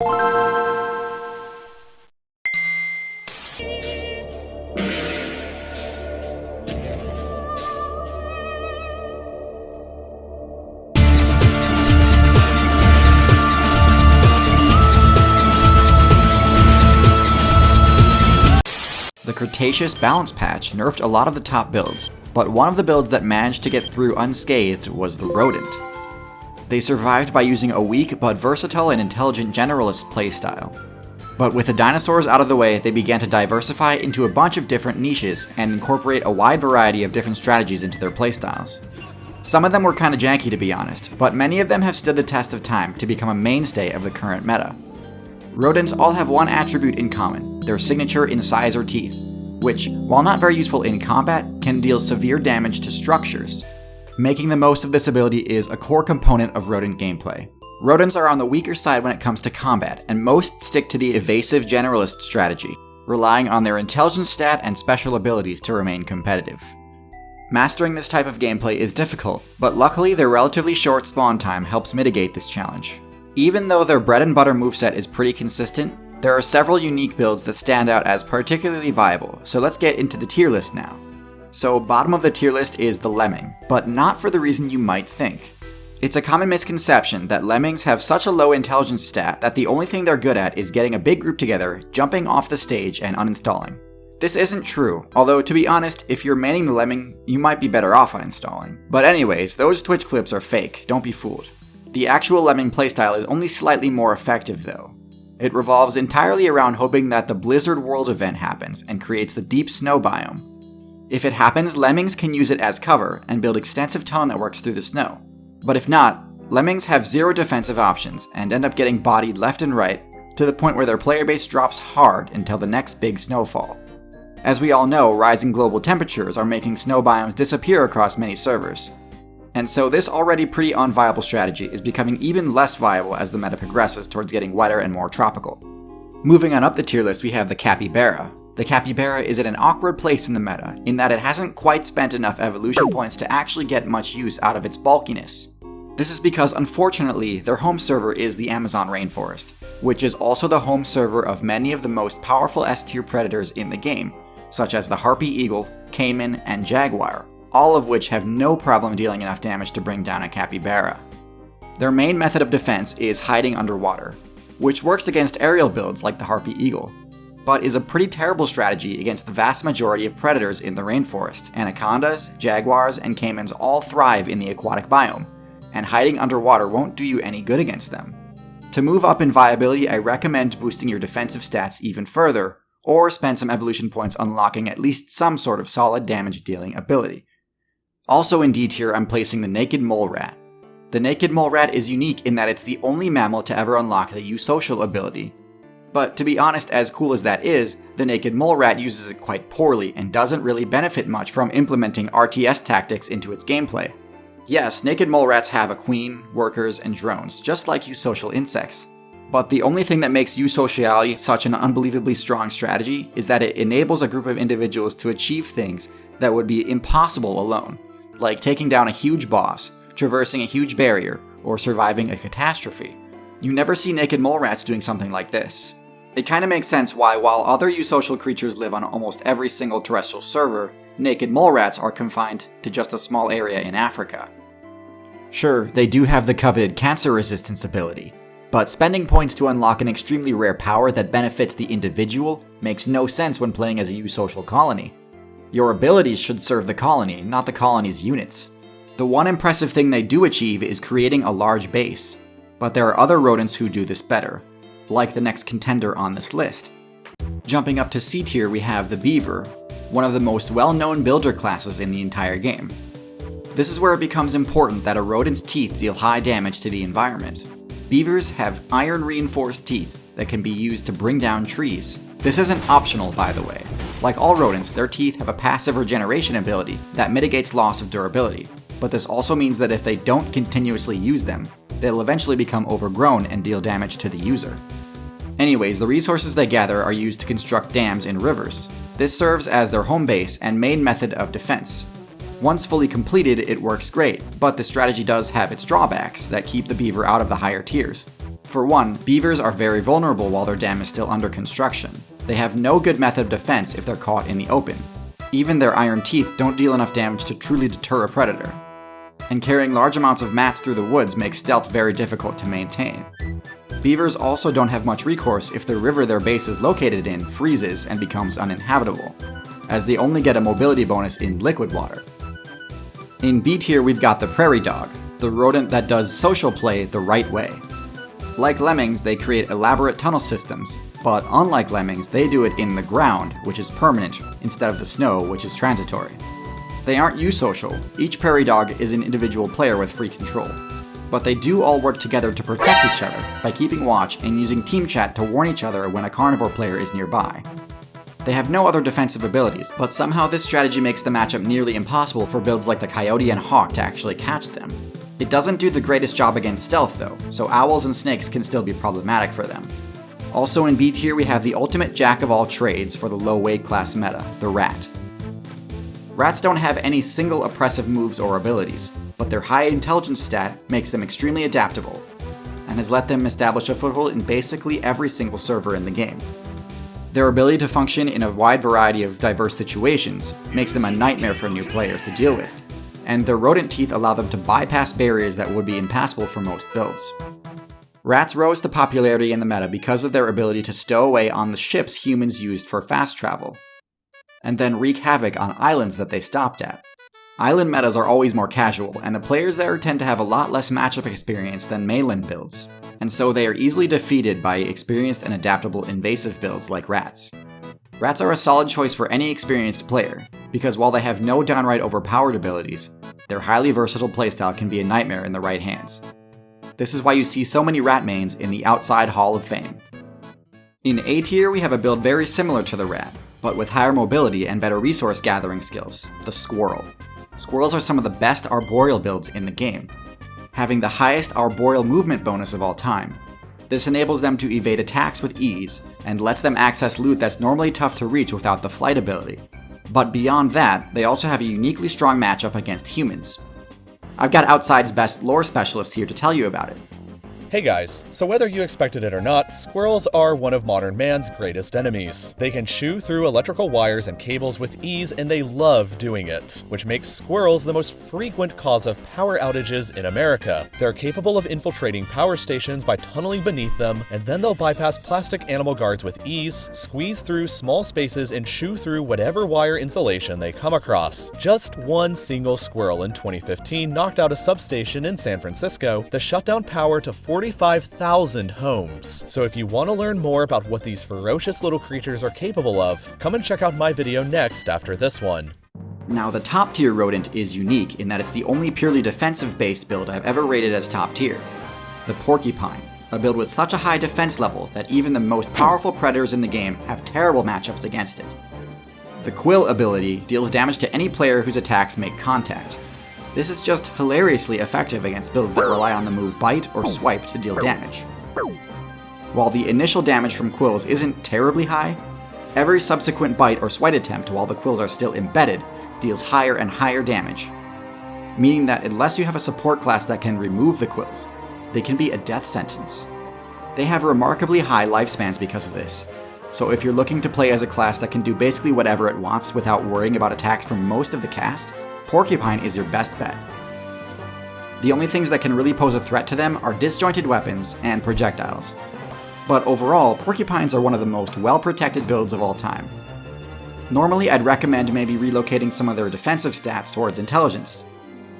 The Cretaceous Balance Patch nerfed a lot of the top builds, but one of the builds that managed to get through unscathed was the Rodent. They survived by using a weak but versatile and intelligent generalist playstyle. But with the dinosaurs out of the way, they began to diversify into a bunch of different niches and incorporate a wide variety of different strategies into their playstyles. Some of them were kinda janky to be honest, but many of them have stood the test of time to become a mainstay of the current meta. Rodents all have one attribute in common, their signature incisor teeth, which, while not very useful in combat, can deal severe damage to structures. Making the most of this ability is a core component of rodent gameplay. Rodents are on the weaker side when it comes to combat, and most stick to the evasive generalist strategy, relying on their intelligence stat and special abilities to remain competitive. Mastering this type of gameplay is difficult, but luckily their relatively short spawn time helps mitigate this challenge. Even though their bread and butter moveset is pretty consistent, there are several unique builds that stand out as particularly viable, so let's get into the tier list now. So bottom of the tier list is the Lemming, but not for the reason you might think. It's a common misconception that lemmings have such a low intelligence stat that the only thing they're good at is getting a big group together, jumping off the stage, and uninstalling. This isn't true, although to be honest, if you're manning the lemming, you might be better off uninstalling. But anyways, those Twitch clips are fake, don't be fooled. The actual lemming playstyle is only slightly more effective though. It revolves entirely around hoping that the Blizzard World event happens and creates the deep snow biome. If it happens, lemmings can use it as cover and build extensive tunnel networks through the snow. But if not, lemmings have zero defensive options and end up getting bodied left and right to the point where their player base drops hard until the next big snowfall. As we all know, rising global temperatures are making snow biomes disappear across many servers, and so this already pretty unviable strategy is becoming even less viable as the meta progresses towards getting wetter and more tropical. Moving on up the tier list, we have the Capybara. The Capybara is at an awkward place in the meta, in that it hasn't quite spent enough evolution points to actually get much use out of its bulkiness. This is because unfortunately, their home server is the Amazon rainforest, which is also the home server of many of the most powerful S-tier predators in the game, such as the Harpy Eagle, Caiman, and Jaguar, all of which have no problem dealing enough damage to bring down a capybara. Their main method of defense is hiding underwater, which works against aerial builds like the Harpy Eagle, but is a pretty terrible strategy against the vast majority of predators in the rainforest. Anacondas, jaguars, and caimans all thrive in the aquatic biome, and hiding underwater won't do you any good against them. To move up in viability, I recommend boosting your defensive stats even further, or spend some evolution points unlocking at least some sort of solid damage dealing ability. Also in D tier, I'm placing the Naked Mole Rat. The Naked Mole Rat is unique in that it's the only mammal to ever unlock the Eusocial ability. But to be honest, as cool as that is, the Naked Mole Rat uses it quite poorly and doesn't really benefit much from implementing RTS tactics into its gameplay. Yes, Naked Mole Rats have a queen, workers, and drones, just like eusocial insects. But the only thing that makes eusociality such an unbelievably strong strategy is that it enables a group of individuals to achieve things that would be impossible alone like taking down a huge boss, traversing a huge barrier, or surviving a catastrophe. You never see naked mole rats doing something like this. It kinda makes sense why, while other eusocial creatures live on almost every single terrestrial server, naked mole rats are confined to just a small area in Africa. Sure, they do have the coveted cancer resistance ability, but spending points to unlock an extremely rare power that benefits the individual makes no sense when playing as a eusocial colony. Your abilities should serve the colony, not the colony's units. The one impressive thing they do achieve is creating a large base, but there are other rodents who do this better, like the next contender on this list. Jumping up to C tier we have the Beaver, one of the most well-known builder classes in the entire game. This is where it becomes important that a rodent's teeth deal high damage to the environment. Beavers have iron-reinforced teeth that can be used to bring down trees. This isn't optional, by the way. Like all rodents, their teeth have a passive regeneration ability that mitigates loss of durability, but this also means that if they don't continuously use them, they'll eventually become overgrown and deal damage to the user. Anyways, the resources they gather are used to construct dams in rivers. This serves as their home base and main method of defense. Once fully completed, it works great, but the strategy does have its drawbacks that keep the beaver out of the higher tiers. For one, beavers are very vulnerable while their dam is still under construction. They have no good method of defense if they're caught in the open. Even their iron teeth don't deal enough damage to truly deter a predator. And carrying large amounts of mats through the woods makes stealth very difficult to maintain. Beavers also don't have much recourse if the river their base is located in freezes and becomes uninhabitable, as they only get a mobility bonus in liquid water. In B tier, we've got the prairie dog, the rodent that does social play the right way. Like lemmings, they create elaborate tunnel systems, but unlike lemmings, they do it in the ground, which is permanent, instead of the snow, which is transitory. They aren't eusocial, each prairie dog is an individual player with free control. But they do all work together to protect each other by keeping watch and using team chat to warn each other when a carnivore player is nearby. They have no other defensive abilities, but somehow this strategy makes the matchup nearly impossible for builds like the Coyote and Hawk to actually catch them. It doesn't do the greatest job against stealth though, so owls and snakes can still be problematic for them. Also in B tier we have the ultimate jack of all trades for the low weight class meta, the rat. Rats don't have any single oppressive moves or abilities, but their high intelligence stat makes them extremely adaptable, and has let them establish a foothold in basically every single server in the game. Their ability to function in a wide variety of diverse situations makes them a nightmare for new players to deal with, and their rodent teeth allow them to bypass barriers that would be impassable for most builds. Rats rose to popularity in the meta because of their ability to stow away on the ships humans used for fast travel, and then wreak havoc on islands that they stopped at. Island metas are always more casual, and the players there tend to have a lot less matchup experience than mainland builds, and so they are easily defeated by experienced and adaptable invasive builds like rats. Rats are a solid choice for any experienced player, because while they have no downright overpowered abilities, their highly versatile playstyle can be a nightmare in the right hands. This is why you see so many rat mains in the outside Hall of Fame. In A tier, we have a build very similar to the rat, but with higher mobility and better resource gathering skills, the squirrel. Squirrels are some of the best arboreal builds in the game, having the highest arboreal movement bonus of all time. This enables them to evade attacks with ease, and lets them access loot that's normally tough to reach without the flight ability. But beyond that, they also have a uniquely strong matchup against humans. I've got Outside's best lore specialist here to tell you about it. Hey guys, so whether you expected it or not, squirrels are one of modern man's greatest enemies. They can chew through electrical wires and cables with ease and they love doing it, which makes squirrels the most frequent cause of power outages in America. They're capable of infiltrating power stations by tunneling beneath them, and then they'll bypass plastic animal guards with ease, squeeze through small spaces and chew through whatever wire insulation they come across. Just one single squirrel in 2015 knocked out a substation in San Francisco that shut down power to 40 45,000 homes. So if you want to learn more about what these ferocious little creatures are capable of, come and check out my video next after this one. Now the top tier rodent is unique in that it's the only purely defensive based build I've ever rated as top tier. The Porcupine, a build with such a high defense level that even the most powerful predators in the game have terrible matchups against it. The Quill ability deals damage to any player whose attacks make contact, this is just hilariously effective against builds that rely on the move Bite or Swipe to deal damage. While the initial damage from quills isn't terribly high, every subsequent bite or swipe attempt while the quills are still embedded deals higher and higher damage, meaning that unless you have a support class that can remove the quills, they can be a death sentence. They have remarkably high lifespans because of this, so if you're looking to play as a class that can do basically whatever it wants without worrying about attacks from most of the cast, Porcupine is your best bet. The only things that can really pose a threat to them are disjointed weapons and projectiles. But overall, Porcupines are one of the most well-protected builds of all time. Normally, I'd recommend maybe relocating some of their defensive stats towards intelligence,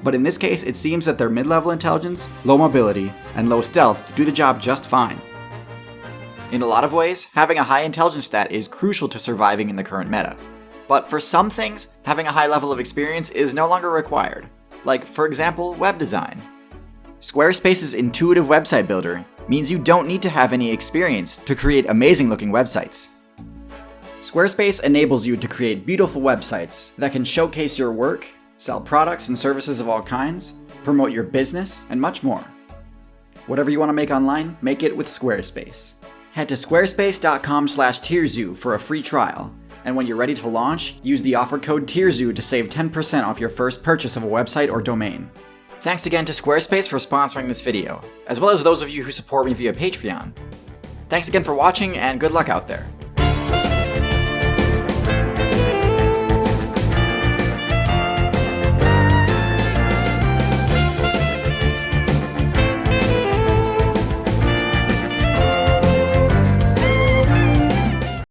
but in this case, it seems that their mid-level intelligence, low mobility, and low stealth do the job just fine. In a lot of ways, having a high intelligence stat is crucial to surviving in the current meta. But for some things, having a high level of experience is no longer required, like, for example, web design. Squarespace's intuitive website builder means you don't need to have any experience to create amazing looking websites. Squarespace enables you to create beautiful websites that can showcase your work, sell products and services of all kinds, promote your business, and much more. Whatever you want to make online, make it with Squarespace. Head to squarespace.com slash tierzoo for a free trial and when you're ready to launch, use the offer code TIERZOO to save 10% off your first purchase of a website or domain. Thanks again to Squarespace for sponsoring this video, as well as those of you who support me via Patreon. Thanks again for watching, and good luck out there.